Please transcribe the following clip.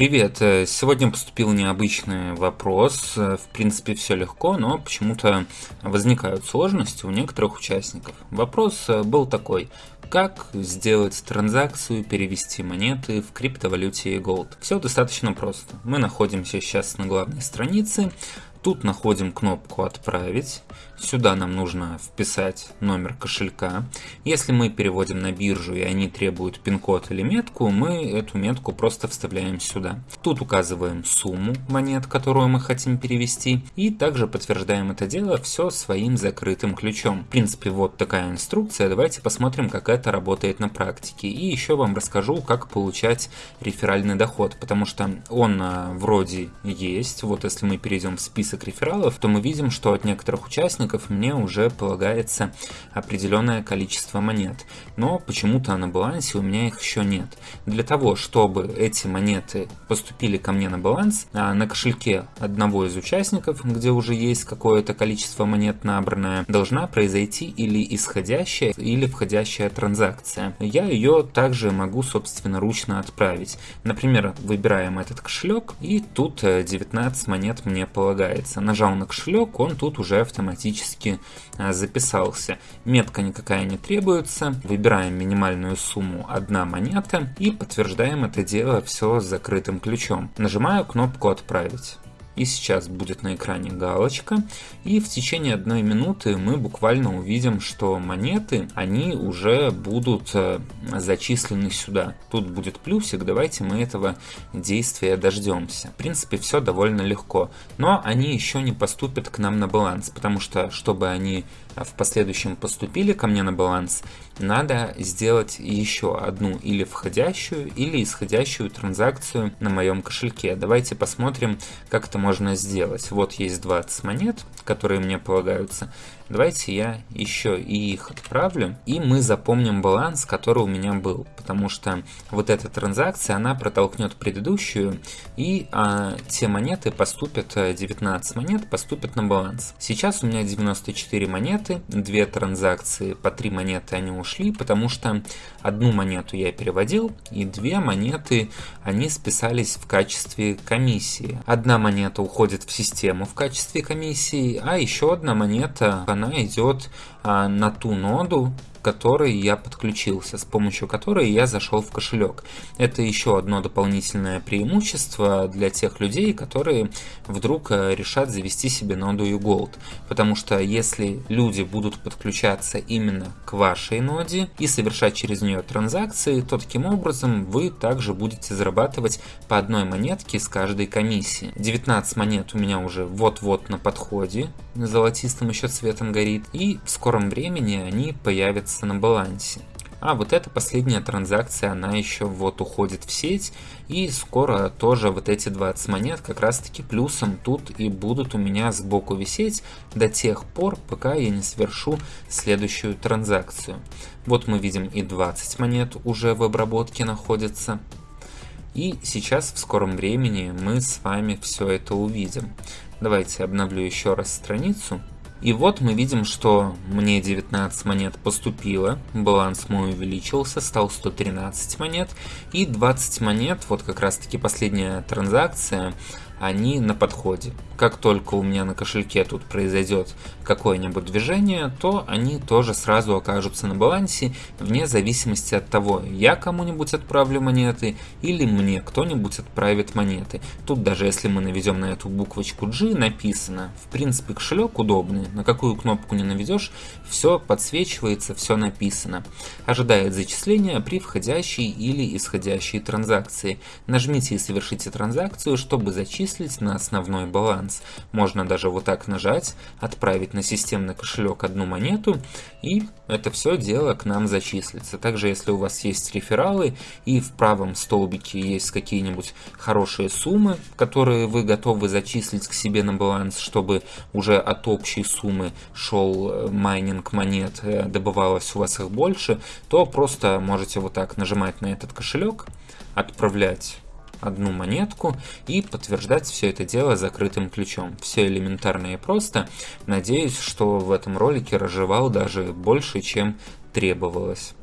Привет, э, сегодня поступил необычный вопрос, э, в принципе все легко, но почему-то возникают сложности у некоторых участников. Вопрос э, был такой, как сделать транзакцию, перевести монеты в криптовалюте Gold? Все достаточно просто. Мы находимся сейчас на главной странице, Тут находим кнопку «Отправить». Сюда нам нужно вписать номер кошелька. Если мы переводим на биржу и они требуют пин-код или метку, мы эту метку просто вставляем сюда. Тут указываем сумму монет, которую мы хотим перевести. И также подтверждаем это дело все своим закрытым ключом. В принципе, вот такая инструкция. Давайте посмотрим, как это работает на практике. И еще вам расскажу, как получать реферальный доход. Потому что он а, вроде есть. Вот если мы перейдем в список список рефералов, то мы видим, что от некоторых участников мне уже полагается определенное количество монет. Но почему-то на балансе у меня их еще нет. Для того, чтобы эти монеты поступили ко мне на баланс, а на кошельке одного из участников, где уже есть какое-то количество монет набранное, должна произойти или исходящая, или входящая транзакция. Я ее также могу, собственно, ручно отправить. Например, выбираем этот кошелек, и тут 19 э, монет мне полагается появляется. Нажал на кошелек, он тут уже автоматически а, записался. Метка никакая не требуется. Выбираем минимальную сумму 1 монета и подтверждаем это дело все с закрытым ключом. Нажимаю кнопку «Отправить». И сейчас будет на экране галочка. И в течение одной минуты мы буквально увидим, что монеты, они уже будут э, зачислены сюда. Тут будет плюсик, давайте мы этого действия дождемся. В принципе, все довольно легко. Но они еще не поступят к нам на баланс, потому что, чтобы они в последующем поступили ко мне на баланс, надо сделать еще одну или входящую, или исходящую транзакцию на моем кошельке. Давайте посмотрим, как это можно сделать. Вот есть 20 монет, которые мне полагаются. Давайте я еще и их отправлю, и мы запомним баланс, который у меня был, потому что вот эта транзакция, она протолкнет предыдущую, и а, те монеты поступят, 19 э, монет поступят на баланс. Сейчас у меня 94 монеты, две транзакции, по 3 монеты они ушли, потому что одну монету я переводил, и две монеты, они списались в качестве комиссии. Одна монета уходит в систему в качестве комиссии, а еще одна монета, она идет а, на ту ноду, которой я подключился, с помощью которой я зашел в кошелек. Это еще одно дополнительное преимущество для тех людей, которые вдруг э, решат завести себе ноду Ugold. Потому что если люди будут подключаться именно к вашей ноде и совершать через нее транзакции, то таким образом вы также будете зарабатывать по одной монетке с каждой комиссии. 19 монет у меня уже вот-вот на подходе, золотистым еще цветом горит, и в скором времени они появятся находится на балансе. А вот эта последняя транзакция, она еще вот уходит в сеть, и скоро тоже вот эти 20 монет как раз таки плюсом тут и будут у меня сбоку висеть до тех пор, пока я не совершу следующую транзакцию. Вот мы видим и 20 монет уже в обработке находятся. И сейчас в скором времени мы с вами все это увидим. Давайте обновлю еще раз страницу. И вот мы видим, что мне 19 монет поступило, баланс мой увеличился, стал 113 монет, и 20 монет, вот как раз таки последняя транзакция, они на подходе. Как только у меня на кошельке тут произойдет какое-нибудь движение, то они тоже сразу окажутся на балансе, вне зависимости от того, я кому-нибудь отправлю монеты или мне кто-нибудь отправит монеты. Тут даже если мы наведем на эту буквочку G, написано, в принципе кошелек удобный, на какую кнопку не наведешь, все подсвечивается, все написано. Ожидает зачисления при входящей или исходящей транзакции. Нажмите и совершите транзакцию, чтобы зачислить перечислить на основной баланс. Можно даже вот так нажать, отправить на системный кошелек одну монету, и это все дело к нам зачислится. Также, если у вас есть рефералы, и в правом столбике есть какие-нибудь хорошие суммы, которые вы готовы зачислить к себе на баланс, чтобы уже от общей суммы шел э, майнинг монет, э, добывалось у вас их больше, то просто можете вот так нажимать на этот кошелек, отправлять одну монетку и подтверждать все это дело закрытым ключом. Все элементарно и просто. Надеюсь, что в этом ролике разжевал даже больше, чем требовалось.